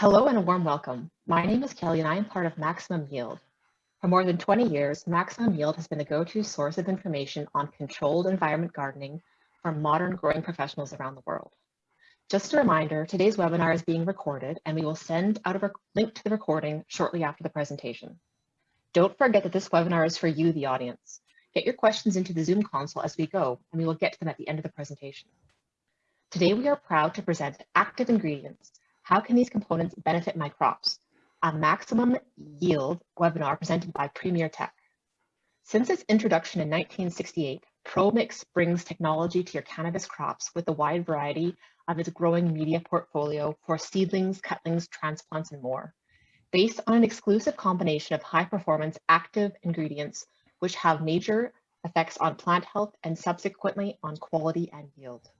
Hello and a warm welcome. My name is Kelly and I am part of Maximum Yield. For more than 20 years, Maximum Yield has been the go-to source of information on controlled environment gardening for modern growing professionals around the world. Just a reminder, today's webinar is being recorded and we will send out a link to the recording shortly after the presentation. Don't forget that this webinar is for you, the audience. Get your questions into the Zoom console as we go, and we will get to them at the end of the presentation. Today, we are proud to present active ingredients. How can these components benefit my crops? A maximum yield webinar presented by Premier Tech. Since its introduction in 1968, ProMix brings technology to your cannabis crops with a wide variety of its growing media portfolio for seedlings, cutlings, transplants, and more. Based on an exclusive combination of high performance active ingredients which have major effects on plant health and subsequently on quality and yield.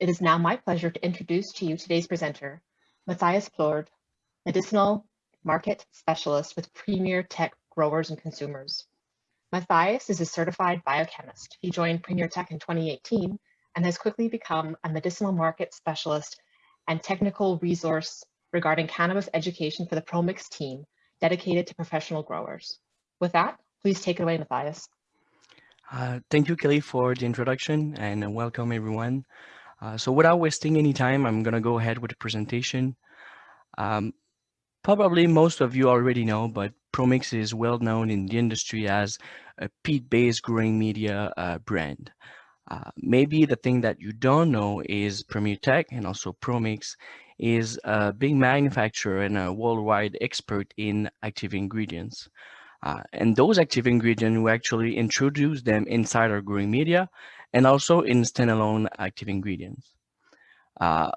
It is now my pleasure to introduce to you today's presenter, Matthias Plord, Medicinal Market Specialist with Premier Tech Growers and Consumers. Matthias is a certified biochemist. He joined Premier Tech in 2018 and has quickly become a medicinal market specialist and technical resource regarding cannabis education for the ProMix team dedicated to professional growers. With that, Please take it away, Matthias. Uh, thank you, Kelly, for the introduction and welcome everyone. Uh, so without wasting any time, I'm going to go ahead with the presentation. Um, probably most of you already know, but ProMix is well known in the industry as a peat-based growing media uh, brand. Uh, maybe the thing that you don't know is Premier Tech and also ProMix is a big manufacturer and a worldwide expert in active ingredients. Uh, and those active ingredients, we actually introduce them inside our growing media and also in standalone active ingredients. Uh,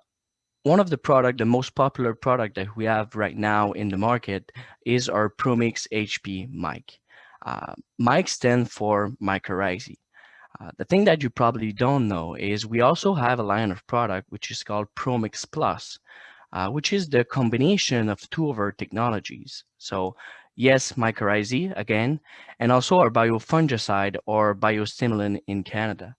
one of the product, the most popular product that we have right now in the market is our ProMix HP mic. Uh, mic stands for mycorrhizae. Uh, the thing that you probably don't know is we also have a line of product which is called ProMix Plus, uh, which is the combination of two of our technologies. So yes, mycorrhizae again, and also our biofungicide or biostimulant in Canada.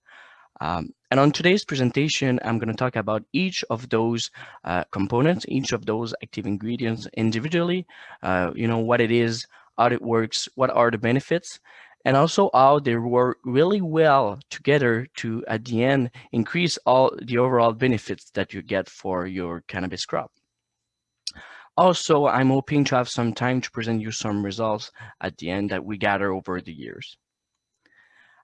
Um, and on today's presentation, I'm going to talk about each of those uh, components, each of those active ingredients individually, uh, you know, what it is, how it works, what are the benefits, and also how they work really well together to, at the end, increase all the overall benefits that you get for your cannabis crop. Also, I'm hoping to have some time to present you some results at the end that we gather over the years.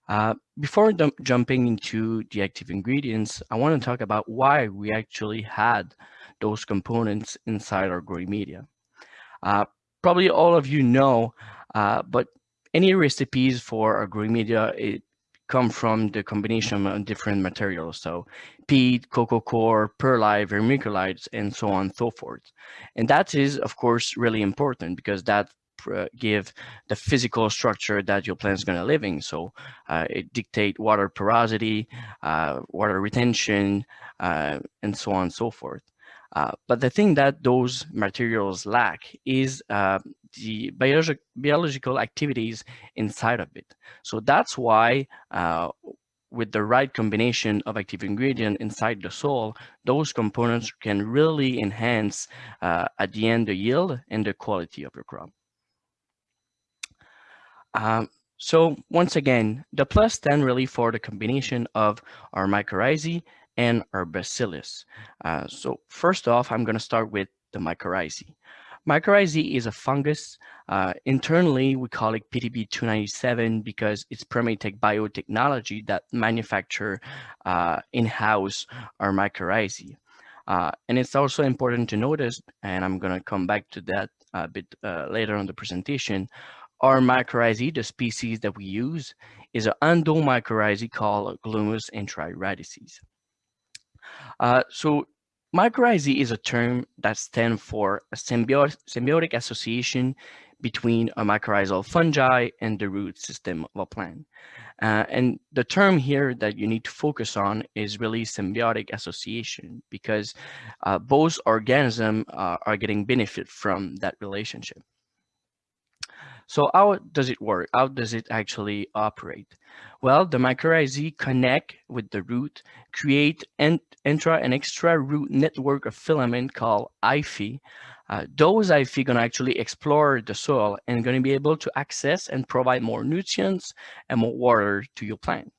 Uh, before jumping into the active ingredients, I want to talk about why we actually had those components inside our growing media. Uh, probably all of you know, uh, but any recipes for our growing media, it come from the combination of different materials. So peat, coco coir, perlite, vermiculites, and so on and so forth. And that is, of course, really important because that give the physical structure that your plant is going to live in. So uh, it dictate water porosity, uh, water retention, uh, and so on and so forth. Uh, but the thing that those materials lack is uh, the biologic, biological activities inside of it. So that's why uh, with the right combination of active ingredient inside the soil, those components can really enhance uh, at the end the yield and the quality of your crop. Um, so once again, the plus 10 really for the combination of our mycorrhizae and our bacillus. Uh, so first off, I'm going to start with the mycorrhizae. Mycorrhizae is a fungus. Uh, internally, we call it PTB297 because it's Premier Tech biotechnology that manufacture uh, in-house our mycorrhizae. Uh, and it's also important to notice, and I'm going to come back to that a bit uh, later on the presentation, our mycorrhizae, the species that we use, is an endomycorrhizae called Glomus intraradices. Uh, so mycorrhizae is a term that stands for a symbiotic, symbiotic association between a mycorrhizal fungi and the root system of a plant. Uh, and the term here that you need to focus on is really symbiotic association because uh, both organisms uh, are getting benefit from that relationship. So how does it work? How does it actually operate? Well, the mycorrhizae connect with the root, create an intra and extra root network of filament called hyphae, Uh, those hyphae going to actually explore the soil and going to be able to access and provide more nutrients and more water to your plant.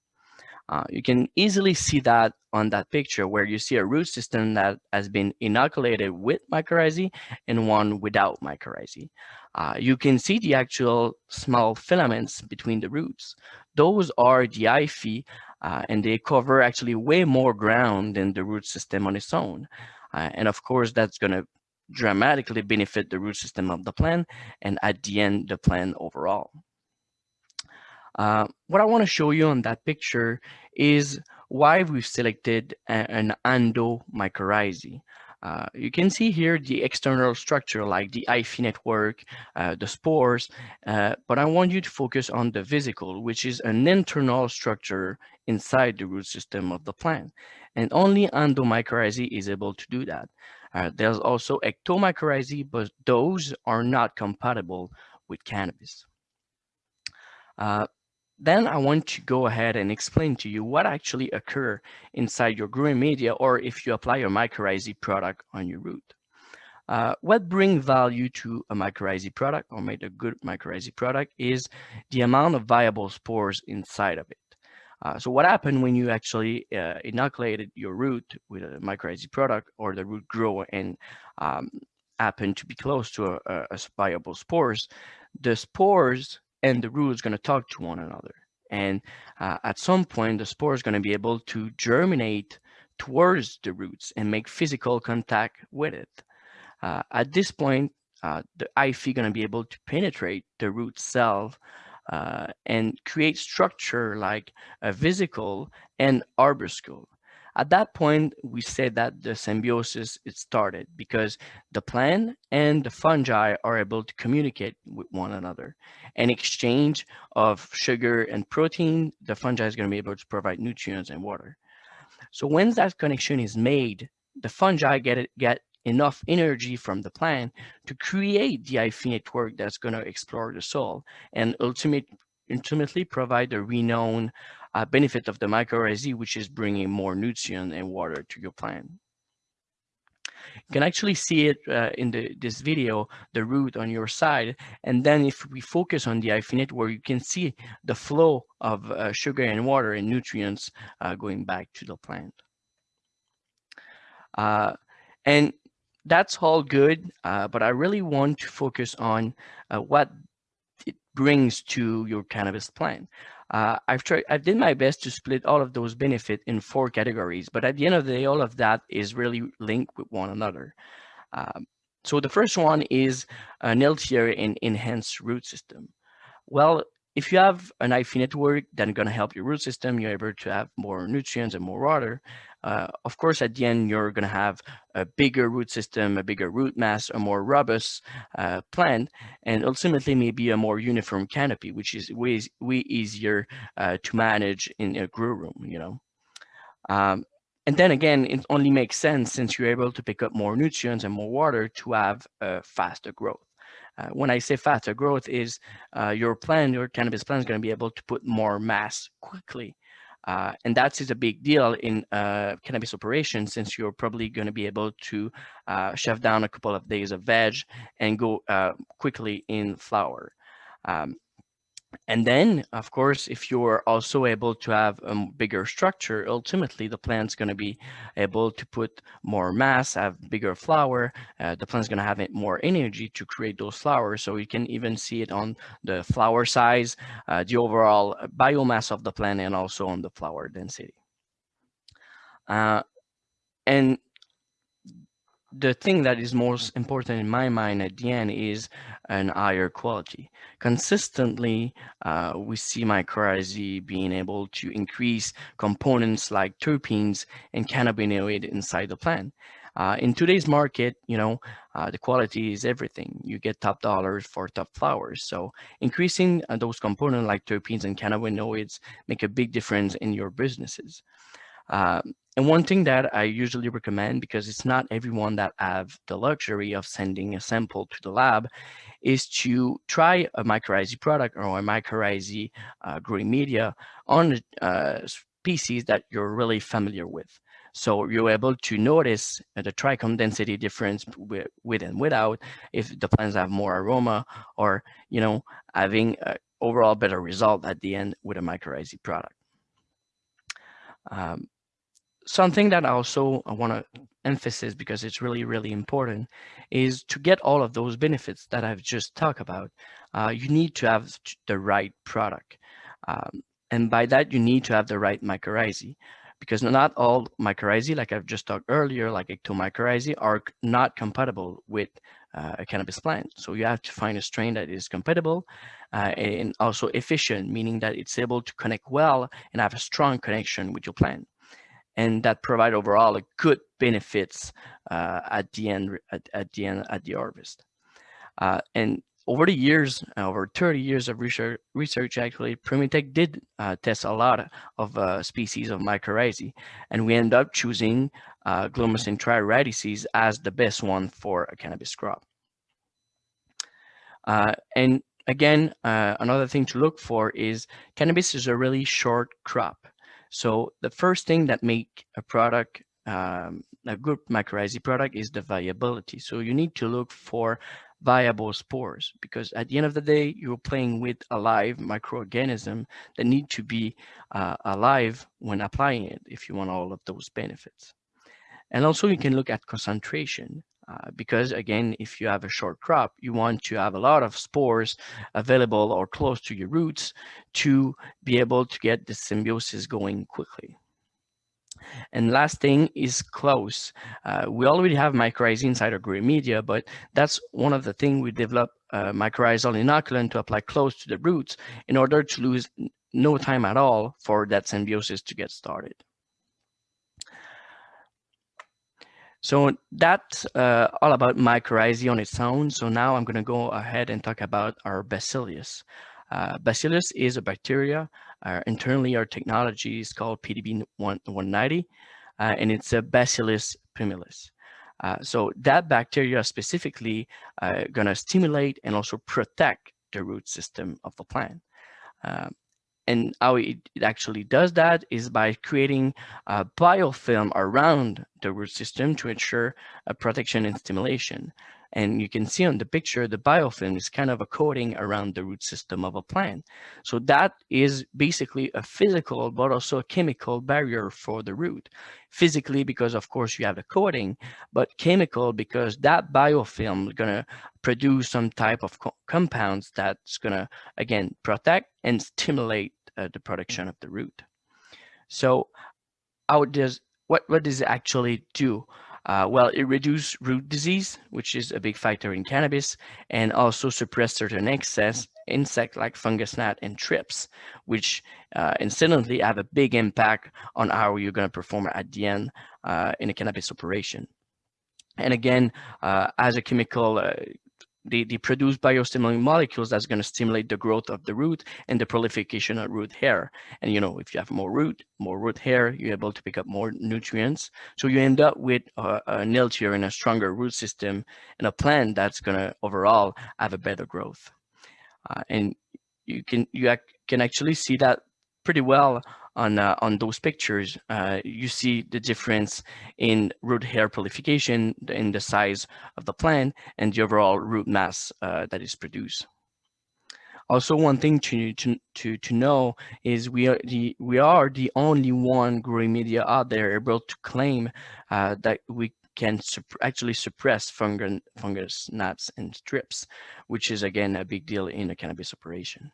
Uh, you can easily see that on that picture where you see a root system that has been inoculated with mycorrhizae and one without mycorrhizae. Uh, you can see the actual small filaments between the roots. Those are the hyphae uh, and they cover actually way more ground than the root system on its own. Uh, and of course, that's going to dramatically benefit the root system of the plant and at the end, the plant overall. Uh, what I want to show you on that picture is why we've selected an endomycorrhizae. Uh, you can see here the external structure like the hyphae network, uh, the spores, uh, but I want you to focus on the vesicle, which is an internal structure inside the root system of the plant. And only endomycorrhizae is able to do that. Uh, there's also ectomycorrhizae, but those are not compatible with cannabis. Uh, then I want to go ahead and explain to you what actually occur inside your growing media or if you apply your mycorrhizae product on your root. Uh, what brings value to a mycorrhizae product or made a good mycorrhizae product is the amount of viable spores inside of it. Uh, so what happened when you actually uh, inoculated your root with a mycorrhizae product or the root grow and um, happen to be close to a, a viable spores, the spores and the root is going to talk to one another. And uh, at some point, the spore is going to be able to germinate towards the roots and make physical contact with it. Uh, at this point, uh, the hyphae going to be able to penetrate the root cell uh, and create structure like a vesicle and arbuscle. At that point, we say that the symbiosis it started because the plant and the fungi are able to communicate with one another. An exchange of sugar and protein, the fungi is going to be able to provide nutrients and water. So when that connection is made, the fungi get get enough energy from the plant to create the hyphae network that's going to explore the soil and ultimate, ultimately provide the renowned uh, benefit of the mycorrhizae, which is bringing more nutrient and water to your plant. You can actually see it uh, in the, this video, the root on your side. And then if we focus on the hyphae network, you can see the flow of uh, sugar and water and nutrients uh, going back to the plant. Uh, and that's all good, uh, but I really want to focus on what brings to your cannabis plant. Uh, I've tried, I did my best to split all of those benefits in four categories, but at the end of the day, all of that is really linked with one another. Um, so the first one is an healthier and enhanced root system. Well, if you have an hyphae network going to help your root system, you're able to have more nutrients and more water. Uh, of course, at the end, you're going to have a bigger root system, a bigger root mass, a more robust uh, plant, and ultimately maybe a more uniform canopy, which is way, way easier uh, to manage in a grow room, you know. Um, and then again, it only makes sense since you're able to pick up more nutrients and more water to have a faster growth. Uh, when I say faster growth is uh, your plant, your cannabis plant is going to be able to put more mass quickly. Uh, and that is a big deal in uh, cannabis operations since you're probably going to be able to uh, shove down a couple of days of veg and go uh, quickly in flower. Um, and then, of course, if you're also able to have a bigger structure, ultimately the plant's going to be able to put more mass, have bigger flower. Uh, the plant's going to have more energy to create those flowers. So you can even see it on the flower size, uh, the overall biomass of the plant, and also on the flower density. Uh, and the thing that is most important in my mind at the end is an higher quality. Consistently, uh, we see mycorrhizae being able to increase components like terpenes and cannabinoid inside the plant. Uh, in today's market, you know, uh, the quality is everything. You get top dollars for top flowers. So increasing uh, those components like terpenes and cannabinoids make a big difference in your businesses. Um, and one thing that I usually recommend, because it's not everyone that have the luxury of sending a sample to the lab, is to try a mycorrhizae product or a mycorrhizae uh, growing media on uh, species that you're really familiar with. So you're able to notice the trichome density difference with, and without, if the plants have more aroma or, you know, having overall better result at the end with a mycorrhizae product. Um, something that I also I want to emphasize because it's really, really important is to get all of those benefits that I've just talked about, uh, you need to have the right product. Um, and by that, you need to have the right mycorrhizae because not all mycorrhizae, like I've just talked earlier, like ectomycorrhizae, are not compatible with uh, a cannabis plant. So you have to find a strain that is compatible uh, and also efficient, meaning that it's able to connect well and have a strong connection with your plant. And that provide overall a good benefits uh, at the end, at, at, the end, at the harvest. Uh, and over the years, over 30 years of research, research actually, Premier Tech did uh, test a lot of uh, species of mycorrhizae, and we end up choosing uh, intraradices as the best one for a cannabis crop. Uh, and again, uh, another thing to look for is cannabis is a really short crop. So the first thing that make a product um, a good mycorrhizae product is the viability. So you need to look for viable spores because at the end of the day you're playing with a live microorganism that need to be uh, alive when applying it if you want all of those benefits and also you can look at concentration uh, because again if you have a short crop you want to have a lot of spores available or close to your roots to be able to get the symbiosis going quickly and last thing is close. Uh, we already have mycorrhizae inside our green media, but that's one of the things we develop uh, mycorrhizal inoculant to apply close to the roots in order to lose no time at all for that symbiosis to get started. So that's uh, all about mycorrhizae on its own. So now I'm going to go ahead and talk about our bacillus. Uh, bacillus is a bacteria. Uh, internally, our technology is called PTB 190, uh, and it's a Bacillus pumilus. Uh, so that bacteria specifically uh, going to stimulate and also protect the root system of the plant. And how it, it, actually does that is by creating a biofilm around the root system to ensure a protection and stimulation. And you can see on the picture, the biofilm is kind of a coating around the root system of a plant. So that is basically a physical, but also a chemical barrier for the root. Physically, because of course you have the coating, but chemical because that biofilm is gonna produce some type of co compounds that's gonna, again, protect and stimulate uh, the production of the root. So how does, what, what does it actually do? Uh, well, it reduces root disease, which is a big factor in cannabis, and also suppress certain excess insect like fungus gnat and thrips, which uh, incidentally have a big impact on how you're going to perform at the end uh, in a cannabis operation. And again, uh, as a chemical uh, they, they produce biostimulating molecules that's going to stimulate the growth of the root and the proliferation of root hair. And you know, if you have more root, more root hair, you're able to pick up more nutrients. So you end up with a, a healthier and a stronger root system and a plant that's going to overall have a better growth. Uh, and you can you can actually see that pretty well on uh, on those pictures, uh, you see the difference in root hair proliferation in the size of the plant and the overall root mass uh, that is produced. Also, one thing to, to, to, to know is we are the we are the only one growing media out there able to claim uh, that we can sup actually suppress fungus, fungus gnats and thrips, which is again a big deal in a cannabis operation.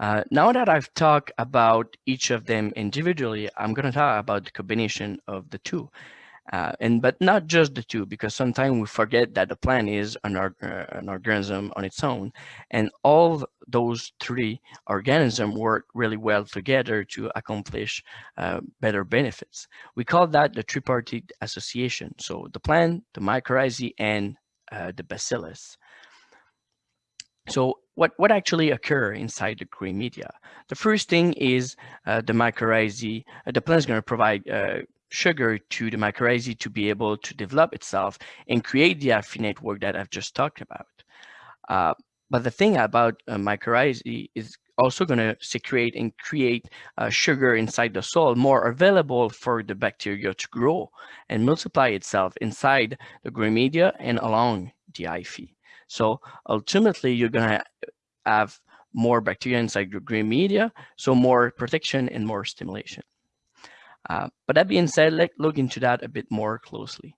Uh, now that I've talked about each of them individually, I'm going to talk about the combination of the two. Uh, and but not just the two, because sometimes we forget that the plant is an, uh, an organism on its own, and all those three organisms work really well together to accomplish uh, better benefits. We call that the tripartite association. So the plant, the mycorrhizae, and uh, the bacillus. So what, what actually occur inside the green media? The first thing is uh, the mycorrhizae. Uh, the plant is going to provide uh, sugar to the mycorrhizae to be able to develop itself and create the affinate network that I've just talked about. Uh, but the thing about uh, mycorrhizae is also going to secrete and create uh, sugar inside the soil more available for the bacteria to grow and multiply itself inside the growing media and along the hyphae. So ultimately, you're going to have more bacteria inside your green media, so more protection and more stimulation. Uh, but that being said, let's look into that a bit more closely.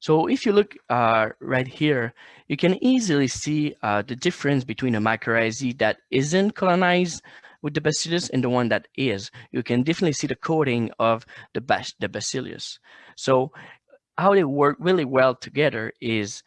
So if you look uh, right here, you can easily see uh, the difference between a mycorrhizae that isn't colonized with the bacillus and the one that is. You can definitely see the coating of the, the bacillus. So how they work really well together is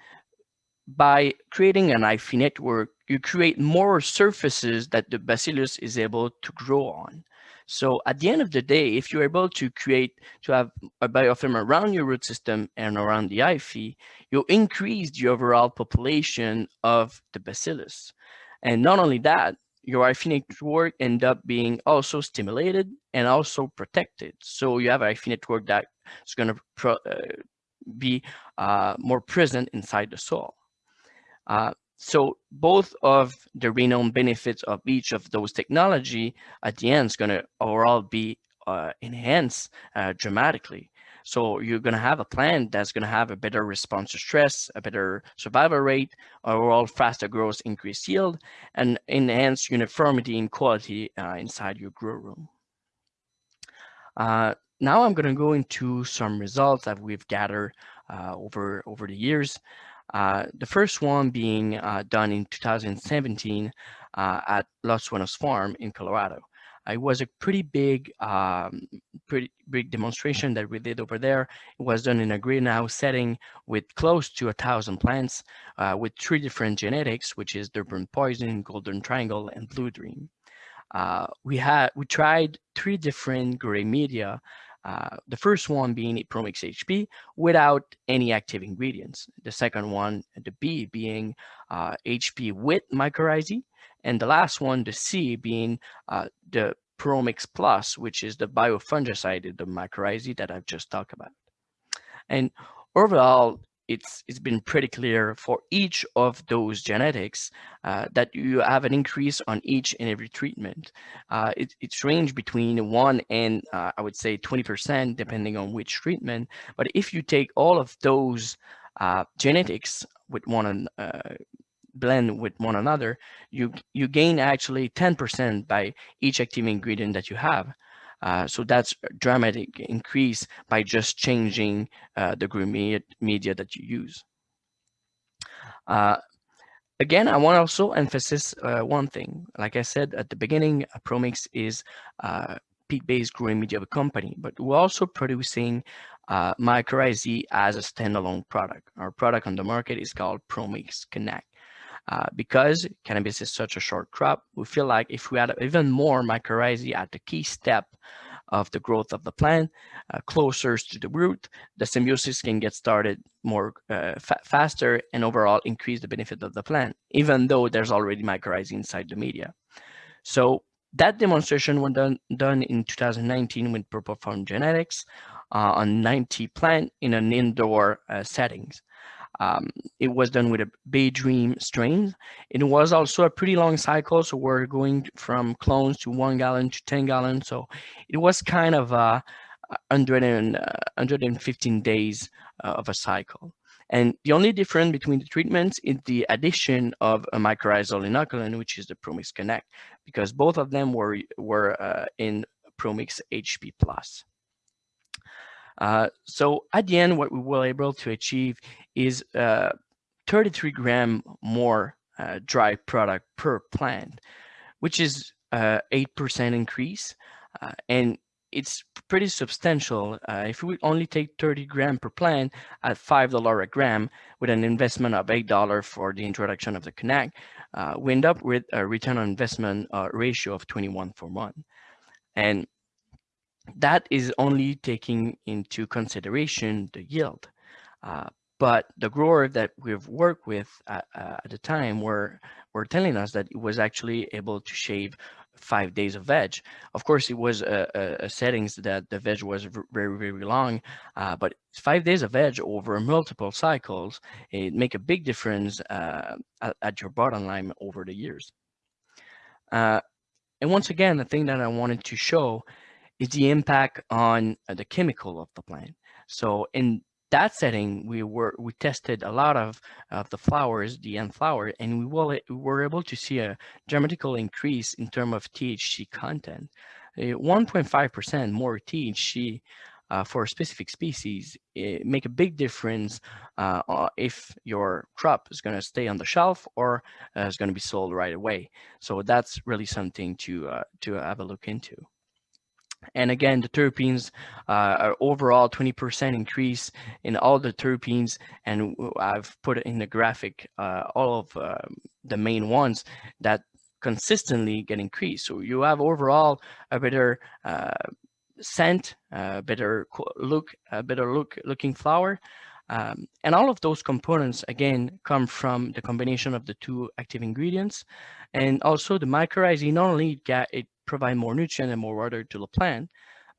by creating an hyphae network, you create more surfaces that the bacillus is able to grow on. So at the end of the day, if you're able to create, to have a biofilm around your root system and around the hyphae, you increase the overall population of the bacillus. And not only that, your hyphae network end up being also stimulated and also protected. So you have a hyphae network that is going to be uh, more present inside the soil. Uh, so both of the renowned benefits of each of those technology at the end is going to overall be uh, enhanced uh, dramatically. So you're going to have a plant that's going to have a better response to stress, a better survival rate, overall faster growth, increased yield, and enhanced uniformity and quality uh, inside your grow room. Uh, now I'm going to go into some results that we've gathered uh, over, over the years. Uh, the first one being uh, done in 2017 uh, at Los Suenos Farm in Colorado. It was a pretty big, um, pretty big demonstration that we did over there. It was done in a greenhouse setting with close to a thousand plants uh, with three different genetics, which is Durban Poison, Golden Triangle, and Blue Dream. Uh, we had we tried three different gray media uh, the first one being Promix HP without any active ingredients. The second one, the B being uh, HP with mycorrhizae. And the last one, the C being uh, the Promix Plus, which is the biofungicide, the mycorrhizae that I've just talked about. And overall, it's it's been pretty clear for each of those genetics uh, that you have an increase on each and every treatment. Uh, it, it's range between one and uh, I would say 20% depending on which treatment. But if you take all of those uh, genetics with one uh, blend with one another, you you gain actually 10% by each active ingredient that you have. Uh, so that's dramatic increase by just changing uh, the green media that you use. Uh, again, I want to also emphasize uh, one thing. Like I said at the beginning, Promix is a peat-based growing media company, but we're also producing uh, mycorrhizae as a standalone product. Our product on the market is called Promix Connect. Uh, because cannabis is such a short crop, we feel like if we add even more mycorrhizae at the key step of the growth of the plant, uh, closer to the root, the symbiosis can get started more uh, fa faster and overall increase the benefit of the plant, even though there's already mycorrhizae inside the media. So that demonstration was done, done in 2019 with Purple Farm Genetics uh, on 90 plant in an indoor uh, settings. Um, it was done with a Bay Dream strain. It was also a pretty long cycle, so we're going from clones to one gallon to 10 gallons. So it was kind of uh, 100 and, uh, 115 days uh, of a cycle. And the only difference between the treatments is the addition of a mycorrhizal inoculant, which is the Promix Connect, because both of them were, were uh, in Promix HP Plus. Uh, so at the end, what we were able to achieve is uh, 33 gram more uh, dry product per plant, which is 8% uh, increase. Uh, and it's pretty substantial. Uh, if we only take 30 gram per plant at $5 a gram with an investment of $8 for the introduction of the Connect, we end up with a return on investment ratio of 21 for one. And that is only taking into consideration the yield. Uh, but the grower that we've worked with at, uh, at the time were, were telling us that it was actually able to shave five days of veg. Of course, it was a, a, a settings that the veg was very, very long, uh, but five days of veg over multiple cycles, it make a big difference uh, at, at, your bottom line over the years. Uh, and once again, the thing that I wanted to show is the impact on uh, the chemical of the plant. So in that setting, we were we tested a lot of, of the flowers, the end flower, and we, will, we were able to see a dramatical increase in terms of THC content. 1.5% more THC uh, for a specific species make a big difference uh, if your crop is going to stay on the shelf or uh, is going to be sold right away. So that's really something to uh, to have a look into. And again, the terpenes uh, are overall 20% increase in all the terpenes. And I've put in the graphic uh, all of um, the main ones that consistently get increased. So you have overall a better uh, scent, a better look, a better look looking flower. Um, and all of those components, again, come from the combination of the two active ingredients. And also the mycorrhizae, not only get, it provide more nutrient and more water to the plant,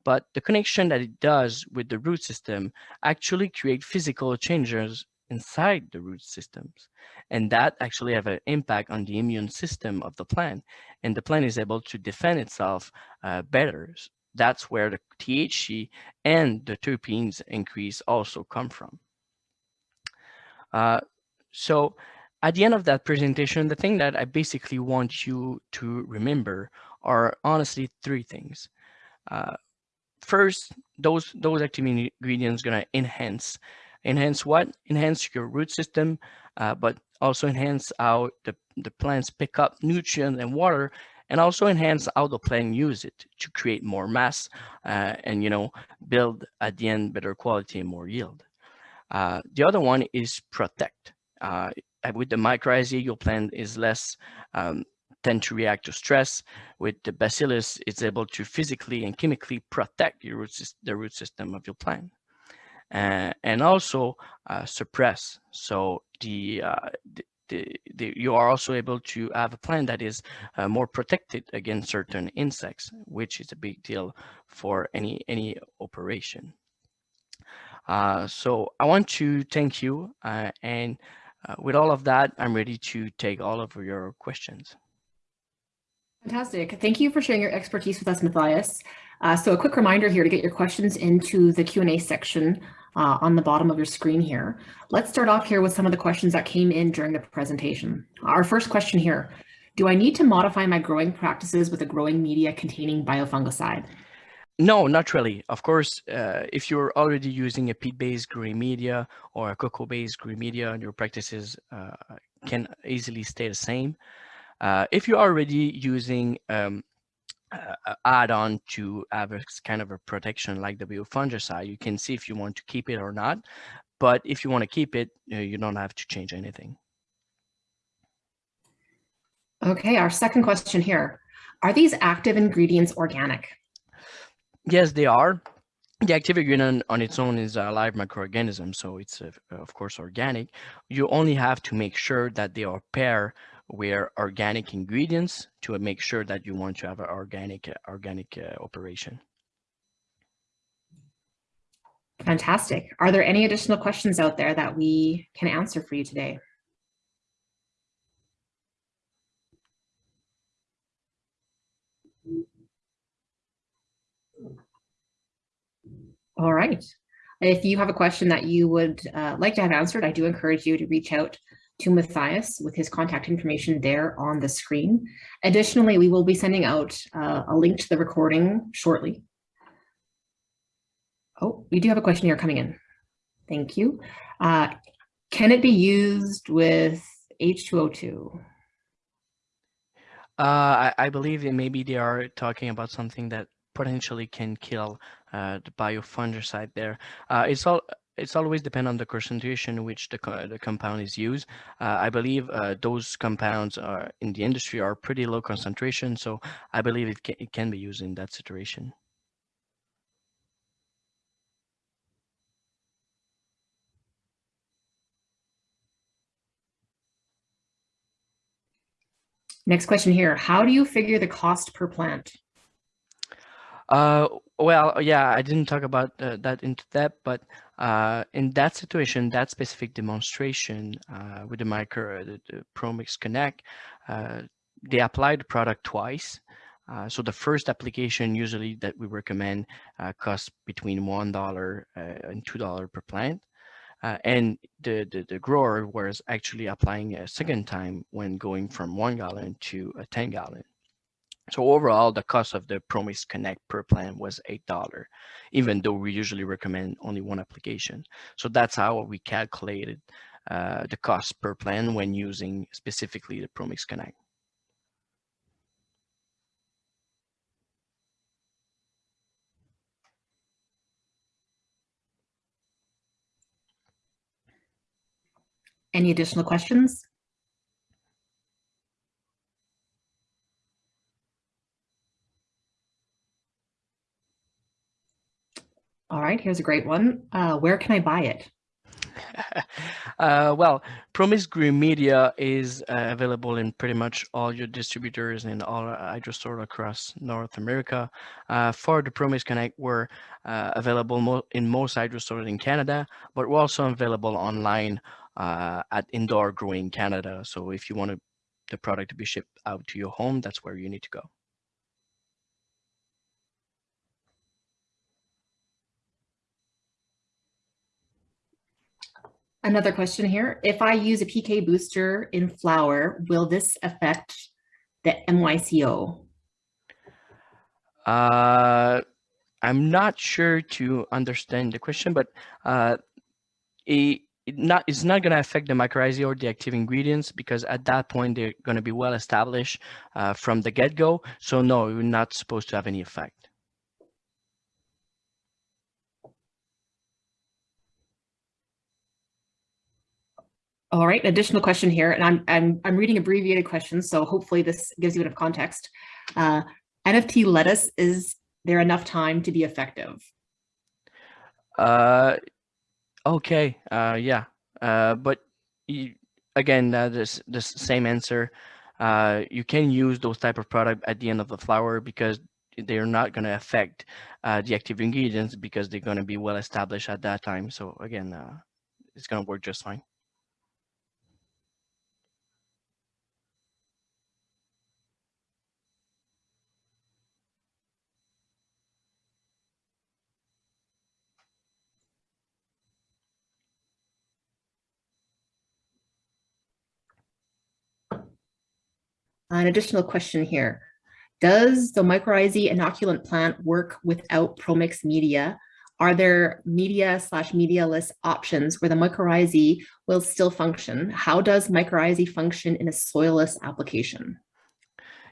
but the connection that it does with the root system actually create physical changes inside the root systems. And that actually have an impact on the immune system of the plant. And the plant is able to defend itself uh, better. That's where the THC and the terpenes increase also come from. Uh, so at the end of that presentation, the thing that I basically want you to remember are honestly three things. Uh, first, those those active ingredients gonna enhance. Enhance what? Enhance your root system, uh, but also enhance how the, the plants pick up nutrients and water and also enhance how the plant use it to create more mass uh, and you know build at the end better quality and more yield. Uh, the other one is protect. Uh, with the mycorrhizae, your plant is less um, tend to react to stress. With the bacillus, it's able to physically and chemically protect root the root system of your plant. Uh, and also uh, suppress. So the, uh, the, the, the, you are also able to have a plant that is uh, more protected against certain insects, which is a big deal for any any operation. Uh, so I want to thank you, uh, and with all of that, I'm ready to take all of your questions. Fantastic. Thank you for sharing your expertise with us, Matthias. Uh, so a quick reminder here to get your questions into the Q&A section uh, on the bottom of your screen here. Let's start off here with some of the questions that came in during the presentation. Our first question here, do I need to modify my growing practices with a growing media containing biofungicide? No, not really. Of course, uh, if you're already using a peat-based growing media or a cocoa-based growing media, your practices uh, can easily stay the same. Uh, if you're already using um, uh, add-on to have a kind of a protection like the biofungicide, you can see if you want to keep it or not. But if you want to keep it, you, you don't have to change anything. Okay, our second question here. Are these active ingredients organic? Yes, they are. The active ingredient on its own is a live microorganism, so it's uh, of course organic. You only have to make sure that they are paired where organic ingredients to make sure that you want to have an organic uh, organic uh, operation. Fantastic. Are there any additional questions out there that we can answer for you today? All right. If you have a question that you would uh, like to have answered, I do encourage you to reach out to Matthias with his contact information there on the screen. Additionally, we will be sending out uh, a link to the recording shortly. Oh, we do have a question here coming in. Thank you. Uh, can it be used with H2O2? Uh, I, I, believe that maybe they are talking about something that potentially can kill uh, the biofungicide there. Uh, it's all it's always depend on the concentration in which the, the compound is used. Uh, I believe uh, those compounds are in the industry are pretty low concentration, so I believe it can, it can be used in that situation. Next question here. How do you figure the cost per plant? Uh, well, yeah, I didn't talk about uh, that into depth, but uh, in that situation, that specific demonstration uh, with the micro, uh, the, the ProMix Connect, uh, they apply the product twice. Uh, so the first application usually that we recommend costs between $1 uh, and $2 per plant. And the, the, the, grower was actually applying a second time when going from one gallon to a 10 gallon. So overall, the cost of the ProMix Connect per plan was $8, even though we usually recommend only one application. So that's how we calculated uh, the cost per plan when using specifically the ProMix Connect. Any additional questions? All right, here's a great one. Uh, where can I buy it? uh, well, ProMix Green Media is uh, available in pretty much all your distributors and all hydrostore across North America. Uh, for the ProMix Connect, we're uh, available mo in most hydrostores in Canada, but we're also available online uh, at Indoor Growing Canada. So if you want the product to be shipped out to your home, that's where you need to go. Another question here. If I use a PK booster in flower, will this affect the MYCO? Uh, I'm not sure to understand the question, but uh, it, it not it's not going to affect the mycorrhizae or the active ingredients because at that point they're going to be well established uh, from the get-go. So no, you're not supposed to have any effect. All right, additional question here, and I'm I'm I'm reading abbreviated questions, so hopefully this gives you enough context. Uh, NFT lettuce is there enough time to be effective? Uh, Okay, uh, yeah, uh, but you, again, uh, this this same answer. Uh, you can use those type of product at the end of the flower because they're not going to affect uh, the active ingredients because they're going to be well established at that time. So again, uh, it's going to work just fine. An additional question here. Does the mycorrhizae inoculant plant work without ProMix media? Are there media slash medialess options where the mycorrhizae will still function? How does mycorrhizae function in a soilless application?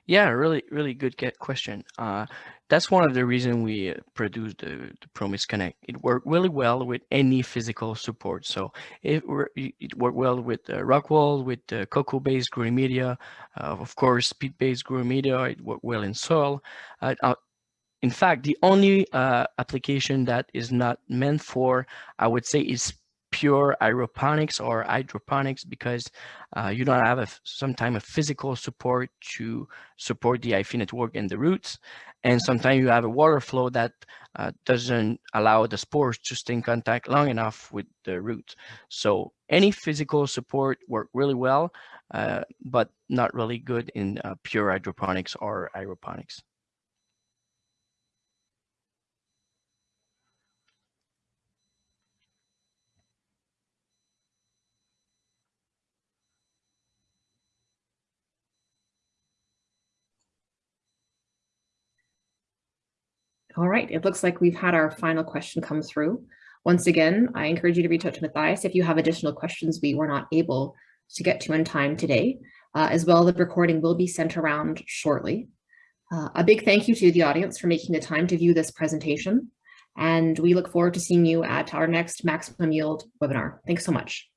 Yeah, really, really good question. Uh, that's one of the reasons we uh, produced the, the ProMix Connect. It worked really well with any physical support. So it, it worked well with uh, Rockwool, with uh, cocoa-based growing media, uh, of course, peat-based growing media. It worked well in soil. Uh, uh, in fact, the only application that is not meant for, I would say, is pure aeroponics or hydroponics because uh, you don't have a, some time of physical support to support the hyphae network and the roots. And sometimes you have a water flow that uh, doesn't allow the spores to stay in contact long enough with the roots. So any physical support work really well, uh, but not really good in uh, pure hydroponics or aeroponics. All right, it looks like we've had our final question come through. Once again, I encourage you to reach out to Matthias if you have additional questions we were not able to get to in time today. Uh, as well, the recording will be sent around shortly. Uh, a big thank you to the audience for making the time to view this presentation. And we look forward to seeing you at our next Maximum Yield webinar. Thanks so much.